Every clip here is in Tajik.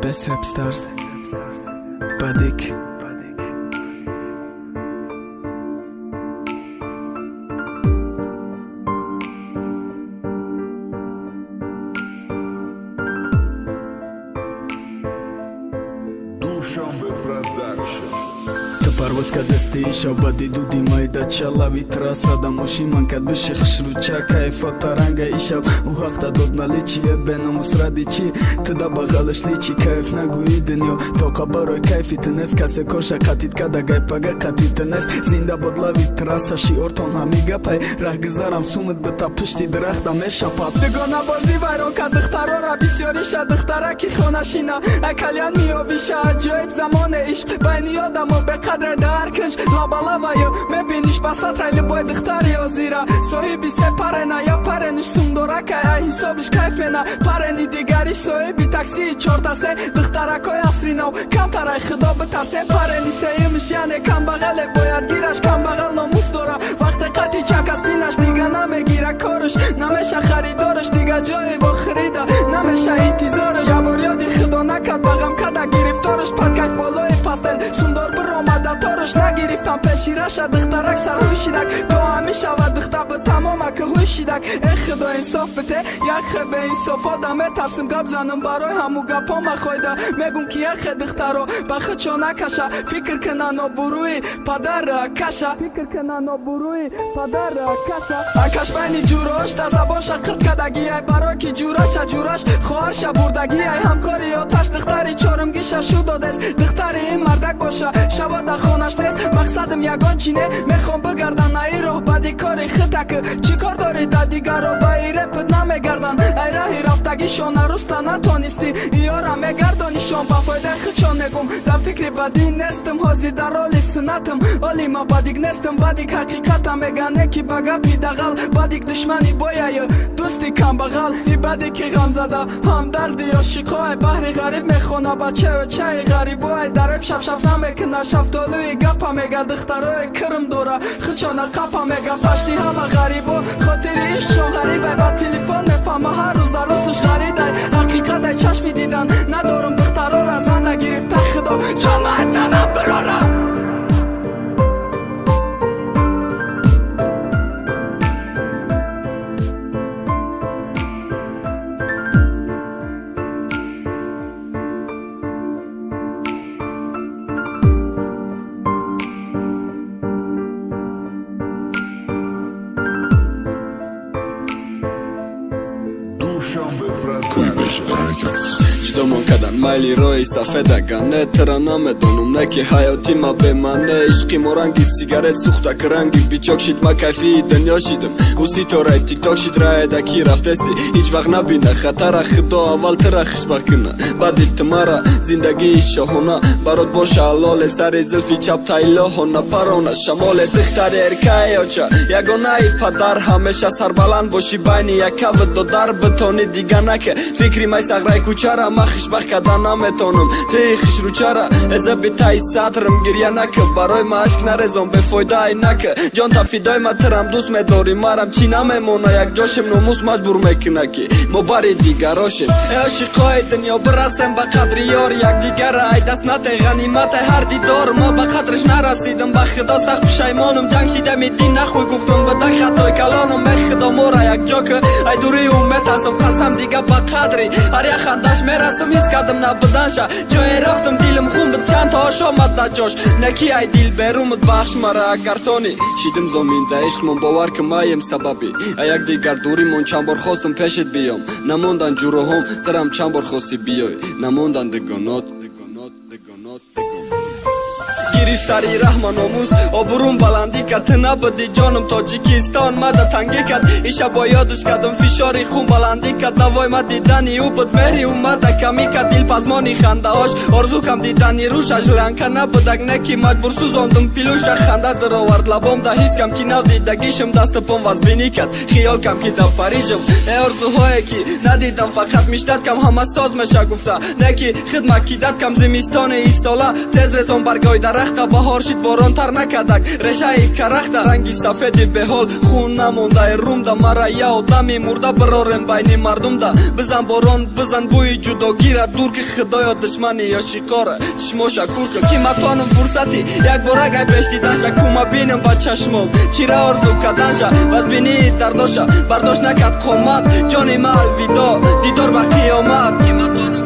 Best Rap Stars Badik парвоз кардасти шоба дидуди майда чалави трасада мошиман кад биши хишруча кайфота ранга ишаб. У ҳақта дод нали чие беномус ради чи тда бағалашли чи кайф нагӯи дунё. Тоқа барои кайфи тунес касе коша қатид када гайпага қатид тунес. Зинда бод лави траса шиортон ҳами гапай. Раҳгузарам сумит бита пишти дарахта мешапад. Дугона бозӣ вайрон кад духтарора бисёриша духтараки хонашина акалян миёвиша аҷоиб замоне ишқ байни одамо беқадр сатра кунҷ лабалаваю мебиниш ба сатра любой духтари озира соҳиби се парена я парениш сумдорака я ҳисобиш кайф мена парени дигариш соҳиби таксии чортасе духтаракои асри нав камтарай худо битарсе парени сеюмиш яне камбағале бояд гираш камбағал номус дора вақте қати чакас бинаш дига намегира кориш намеша харидориш дига ҷои во тораш нагирифтам пеши раша духтарак сарҳуй шидак. То ҳамешава духта бу тамомака ҳуй шидак. Э худо инсоф бите як хе беинсоф одам. Метарсим гап занам барои ҳаму гапома хойда мегум ки як хе духтаро ба худчо накаша. Фикр кина нобурӯи падар каша. Фикр кина нобурӯи падар каша. Акаш байни ҷурош да забон шақирт кадаги ай барои ки ҷураша ҷураш хоҳаша бурдаги ай ҳамкори оташ духтари чорумгиша шу додест духтари ин мардак боша шавода хонаш нест мақсадам ягон чӣ не мехом бигардам на ин роҳ. Бади кори хитак чӣ кор дорӣ? Да дигарро ба и репт намегардан ай раҳи рафтагишон наруста натонистӣ иёра мегардонишон. Ба фоидаи худшон мегум. Да фикри бадӣ нестм ҳозир дар оли синатм оли ма бадик нестм бадик ҳақиқатам мегане ки ба гапи дағал бадик душмани бояю дӯсти камбағал и бади ки ғамзада ҳамдарди ошиқоай баҳри ғариб мехона ба чаю чаи ғарибоай дареб шафшаф намекунад шафтолӯи гапа мега духтарои кирм дора хучона қапа мега пашти ҳама ғарибо хотири ишқшон ғарибай ба телефон мефаҳма ҳар рӯз дар рӯсуш ғаридай ҳақиқатай чашми дидан Куйбыш Records. Ҷудомон кардан майли роҳи сафедаган не тра намедонум не ки ҳаёти ма бемане ишқи мо ранги сигарет сухтак ранги бичок шид ма кайфии дунё шидам ӯ ситораи тикток шид раеда ки рафтести ҳеҷ вақт набина хатара худо аввал тра хишбах куна баъди тумара зиндагии шоҳона барот боша алоле сари зулфи чап тайлоҳона парона шамоле духтари эркаёча ягонаи падар ҳамеша сарбаланд боши байни якаву додар битони диганака фикри май сағраи кучара ма хишбах карда наметонам. Тӯи хишручара эза битаи сатрам. Гирья нака барои ма ашк нарезон бефоидаи нака. Ҷон та фидои ма тирам дӯст медорӣ. Марам чӣ намемона якҷошем номус маҷбур мекуна ки мо бари дигарошем. Э ошиқои дунё бирасем ба қадри ёр. Якдигара ай даст натен ғаниматай ҳар дидор. Мо ба қадриш нарасидам ба худо сахт пушаймонам ҷанг шидами дин нахӯй гуфтам бада хатои калонам э худо мора якҷока ай дурии умед ҳастам қасам дига ба қадри. Ҳар як хандаш мерасам ҳис кардам набуданша. Ҷое рафтам дилам хун буд чанд то ош омад да ҷош наки ай дил берумуд бахш мара агар тони шидим зоминда ишқмон бовар ки маем сабаби. А якдигар дуримон чанд бор хостам пешет биём. Намондан ҷуроҳом тирам чанд бор хости биёй. Намондан дигонот гириш сари раҳма номус обурум баландӣ кад набуди ҷонум тоҷикистон мада тангӣ кад ишабо ёдиш кардам фишори хун баландӣ кад навой ма дидани ӯ буд мери ӯ мада камӣ кад дилпазмони хандаош орзу кам дидани рӯша жранка набудак не ки маҷбур сӯзондум пилӯша ханда даровард лабом да ҳис кам ки нав дидагишам дасту пом вазбинӣ кад хиёл кам ки дар парижам э орзуҳое ки надидам фақат миштат кам ҳама соз меша гуфта не ки хидмат кидат кам зимистони истола тез резон баргои дарахт дарахта баҳор шид борон тар накадак решаи карахта ранги сафеди беҳол. Хун намондаи румда мара я одами мурда бирорем байни мардумда бизан борон бизан бӯи ҷудогира дур ки худоё душмани ё шиқора чишмоша курка ки матонам фурсати. Як борагай бештиданша кума бинам ба чашмом. Чира орзу каданша базбинии дардоша. Бардошт накард қомат ҷони ма алвидо дидор ба қиёмат. Ки матонам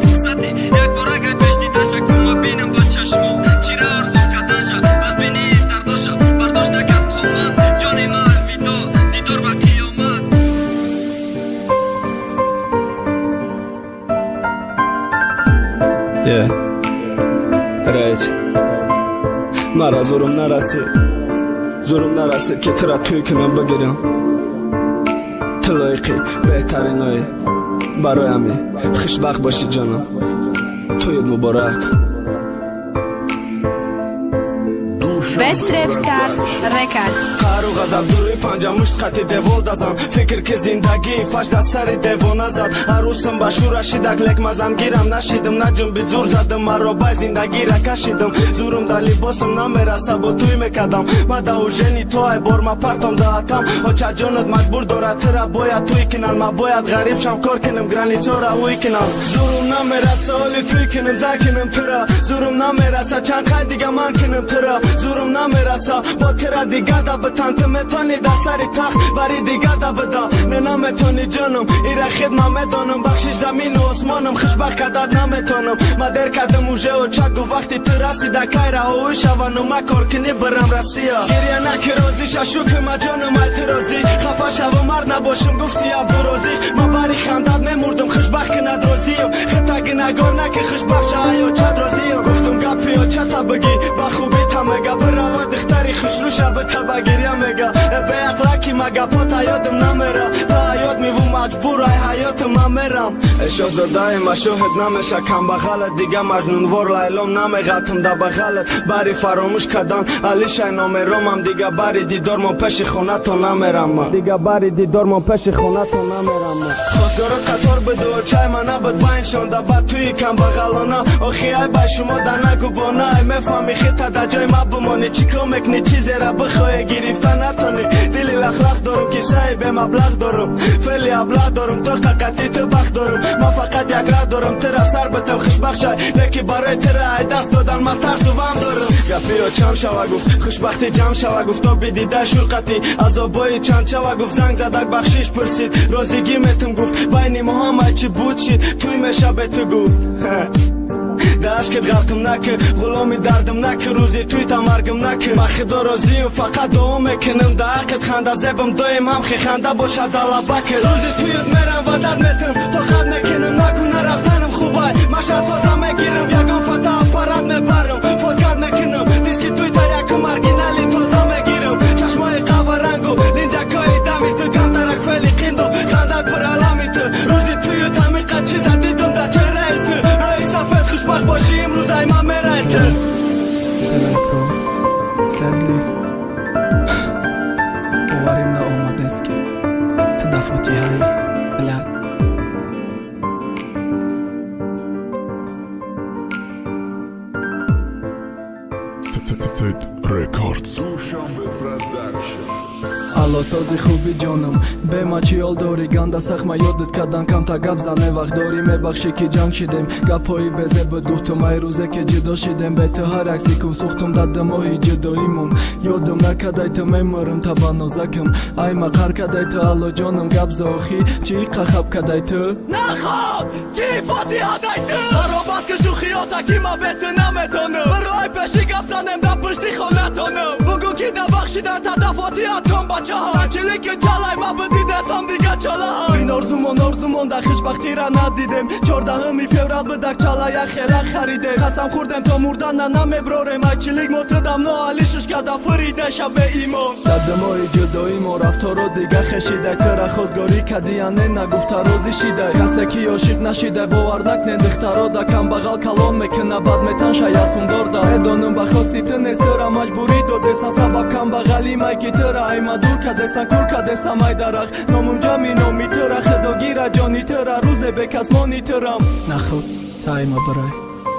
Yeah. Райч. Мара зурум нараси. Зурум нараси ки тира туй кунам бигирам. Тилоиқи беҳтаринои бароями хушбахт боши ҷонам. Туйд муборак. Best Rap Stars Records. қару ғазаб дуруи панҷа мушт қати девол дазам. Фикр ки зиндагии фажда сари девона зад арусам ба шура шидак лек мазам гирам. Нашидим на ҷунби зур задым маро бай зиндагира кашидим зурум дар либосим намераса бо туй мекардам. Ма да ужени то ай бор ма партом даатам. Очаҷонат маҷбур дорад тира бояд туй кинан ма бояд ғариб шам кор кинам границора уй кинам. Зурум намераса оли туй кинам за кинам тира зурум намераса чанд қай дига ман кинам тира зурум намераса бо тира дига да битан ту метони да сари тахт бари дига да бида не наметони ҷонам ира хидма медонам. Бахшиш замину осмонам хушбахт кардад наметонам. Ма дер кардам уже очагу вақти ту расида кай раҳоӣ шавану ма кор кини бирам россия. Гиря наки розӣ шашукма ҷонам ай ту розӣ. Хафа шаву мард набошам гуфти абдурозӣ ма бари хандад мемурдам хушбахт кинад розиям хитаги нагор наки хушбахша хушрӯша битаба гиря мега. Беақлаки мага пота ёдам намера то ҳаёт миву маҷбур ай ҳаётам ман мерам шоҳзодаи машоҳид намеша камбағалат дига маҷнунвор лайлом намеғатам да бағалат бари фаромӯш кардан алишай номеромам дига бари дидормон пеши хонатон намерам. Дига бари дидормон пеши хонатон намерам. Хостгоро қатор биду чай ма набуд байншонда ба туи камбағалона охи ай ба шумо да нагубона ай мефаҳми хита да ҷой ма бумонӣ чӣ кор мекунӣ чизера бихоҳе гирифта натонӣ. Дили лахлах дорум кисаи бемаблағ дорум. Фели аблағ дорум то қақати ту бахт дорум. Ма фақат як раҳ дорум тира сар битам хушбахшай. Леки барои тира ай даст додан ма тарсу вам дорум. Гапиё чам шава гуфт хушбахтӣ ҷам шава гуфт то бидида шулқатӣ азобои чанд шава гуфт занг задак бахшиш пурсид. Розигӣ метум гуфт байни мо ҳамай чӣ буд шид. Туй меша бе ту гуфт дашкет ғарқим накӣ ғуломи дардим накӣ рӯзи туйта маргим накӣ ба худо розиюм фақат дуо мекуним. Да ақет ханда зебам доим ҳам хи ханда бошад далабаки рӯзи туют мерам ва дад метим то хат мекуним нагу нарафтаним хубай. Маша тоза мегирим ягон фата аппарат Acid Records. Душамбе Продакшн. Аллосози хуби ҷонам бема чиёл дорӣ? Ганда сахма ёдат кардан камта гап зане вақт дорӣ мебахшӣ ки ҷанг шидем. Гапҳои безе буд гуфтум ай рӯзе ки ҷудо шидем. Бе ту ҳар акси кун сӯхтум дар димоҳи ҷудоимон ёдам накадай ту меморам таба нозакам. Ай мақар кадай ту аллоҷонам гап зохӣ чӣ қахаб кадай ту? Нахоб чӣ фотиҳадай ту? Баробаст ки шӯхиёта ки ма бе ту наметонам. Баро ай пеши гап занем дар пушти хонатонам бугӯ ки дар бахшидан тадафотиҳат кон бачаҳо чили ки ҷалай ма бидидесам дига чалаҳа ин орзумон орзумон дар хушбахтира надидем чордаҳуми феврал бидак чала як хела харидем қасам хӯрдем то мурдана намеброрем ай чилик мотидам ноалишуш када фуриде шабе имон дадимои ҷудоимо рафторо дига хешидай тира хозгорӣ кадияне нагуфта розӣ шидай касе ки ошиқ нашидай бовар накнен духтаро да камбағал калон мекуна бад метан шаясундорда медонум ба хости ту нест тира маҷбурӣ додесан сабаб камбағали май ки тира айма дур кадесан кур кадесам ай дарах номум ҷами номи тира худогира ҷони тира рӯзе бекас мони тирам нахуд тайма барай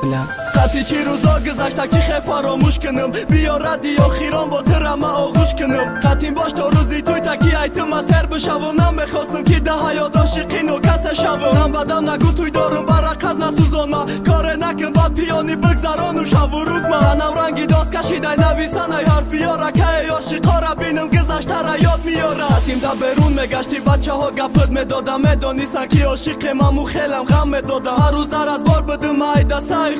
бля хати чӣ рӯзо гузашта ки хе фаромӯш кунам биё радиё хирон бо тирама оғӯш кунам қатин бош то рӯзи туй таки айтима сер бишавам намехостам ки да ҳаёт ошиқину касе шавам нам бадам нагу туй дорум барақаз насӯзонма коре накун бад пиёни бигзаронум шаву рӯзма анам ранги дост кашидай нависанай ҳарфиёра кае ошиқора бинам гузаштара ёд миёра қатим да берун мегашти бачаҳо гапит медодам медонистан ки ошиқи маму хелам ғам медодам ҳар рӯз дар аз бор бидум айда саи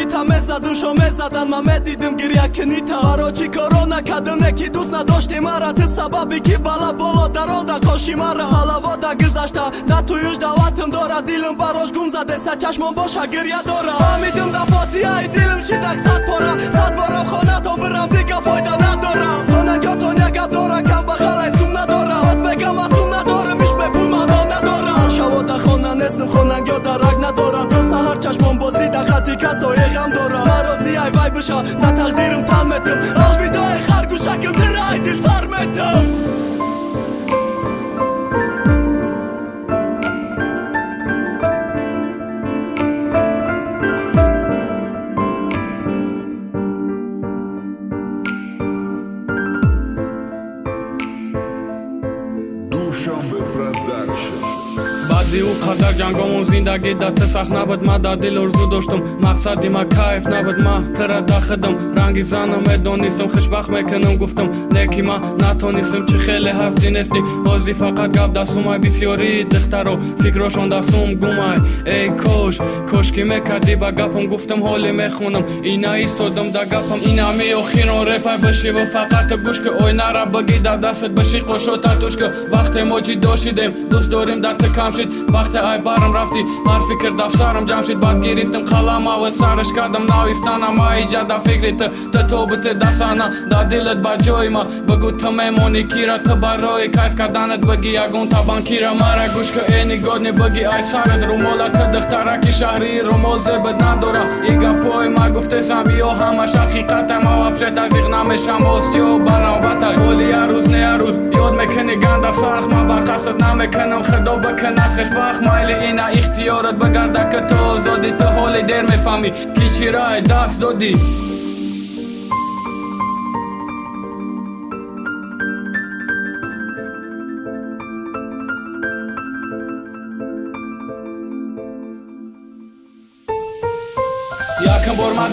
хушругита мезадум шо мезадан ман медидим гиря книта ҳаро чӣ коро накардам? Не ки дӯст надошти мара. Ти сабаби ки бала боло даронда қоши мара. Салавода гузашта да туюш даватим дора. Дилм барош гум задеса чашмон боша гиря дора. Фаҳмидим да фотиҳаи дилм шидак сад пора. Сад борам хона то бирам дига фойда надора хонагётон як гап дора касое ғам дора марози ай вай биша на тақдирим тан метам алвидои харгушаким тирай дил сар ӯ қадар ҷангомон зиндагӣ да ты сахт набуд. Ма дар дил орзу доштум. Мақсади ма кайф набуд. Ма тыра дахидам ранги занам медонистам хушбахт мекунам гуфтам леки ма натонистам чӣ хеле ҳасти нести ҳозӣ фақат гап дастумай бисёрии духтаро фикрошон дастум гумай. Эй кош кошки мекардӣ ба гапам гуфтам ҳоле мехонам. Ина истодам да гапам. Инами охирон репай бишиву фақат гӯшка ойнара багӣ дар дастат биши қошота тушка вақте мо ҷидо шидем дӯст дорем да ты кам шид вақте ай барам рафтӣ ҳар фикр дафтарам ҷамъ шид баъд гирифтам қалама ва сараш кардам навистанам аиҷа да фикри ты ты тобите дасана да дилат ба ҷои ма бигӯ ты мемонӣ кира ты барои кайф карданат бигӣ ягон табан кира мара гӯшка э нигодни бигӣ ай сарат румола ты духтараки шаҳрии румол зебат надора и гапҳои ма гуфтесам ё ҳамаш ҳақиқата ма вапше тазиқ намешам осиё банавбатай ҳоли ярӯз не ярӯз ёд мекунӣ ганда сахт ма барқасдат намекунам худо бикунад хушбахт майли ина ихтиёрат бигарда ки ту озодӣ ту ҳоли дер мефаҳмӣ ки чира ай даст додӣ якм бор ман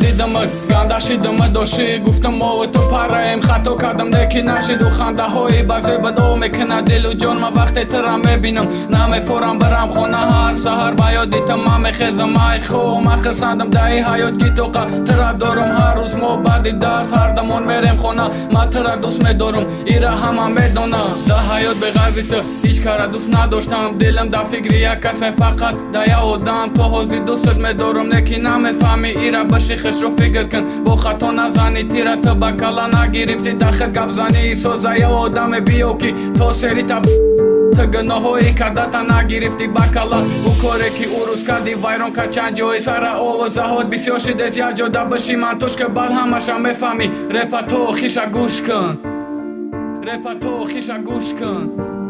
дидамат гандашидама дошӣ гуфтам мову ту параем хато кардам неки нашиду хандаҳои базеба до мекунад дилу ҷон ман вақте тира мебинам намефорам барам хона ҳар саҳар ба ёди та ман мехезам ай хоҳам ахирсандам даи ҳаёт ки тоқа тира дорам ҳар рӯз мо баъди дарс ҳар дамон мерем хона ман тира дӯст медорам ира ҳама медонам да ҳаёт беғайри ту ҳеҷ кара дӯст надоштам дилам да фикри як касе фақат да я одам то ҳозир дӯстат медорам неки намефаҳмӣ ира баши хишро фикр кун бо хато назани тира ту ба кала нагирифти. Дахт гапзанӣ соза я одаме биё ки то сери та ты гуноҳҳои кардата нагирифти. Ба кала бу коре ки ӯ рӯз карди вайрон кар чанд ҷои. Сара овозаҳот бисёр шидес як ҷода биши ман тушка бал ҳамаша мефаҳмӣ. Репа то хиша гӯш кун. Репа то хиша гӯш кун